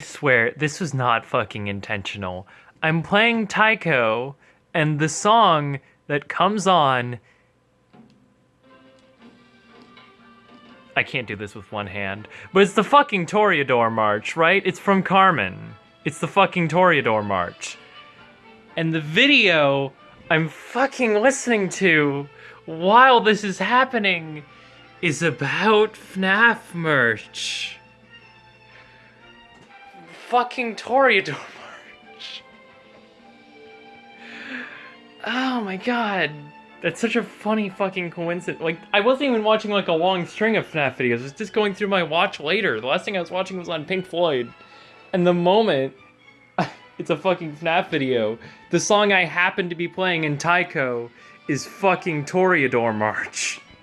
I swear, this was not fucking intentional. I'm playing Taiko, and the song that comes on. I can't do this with one hand, but it's the fucking Toreador March, right? It's from Carmen. It's the fucking Toreador March. And the video I'm fucking listening to while this is happening is about FNAF merch. Fucking Toreador March. Oh my god. That's such a funny fucking coincidence. Like, I wasn't even watching like a long string of FNAF videos. I was just going through my watch later. The last thing I was watching was on Pink Floyd. And the moment it's a fucking FNAF video, the song I happen to be playing in Taiko is fucking Toreador March.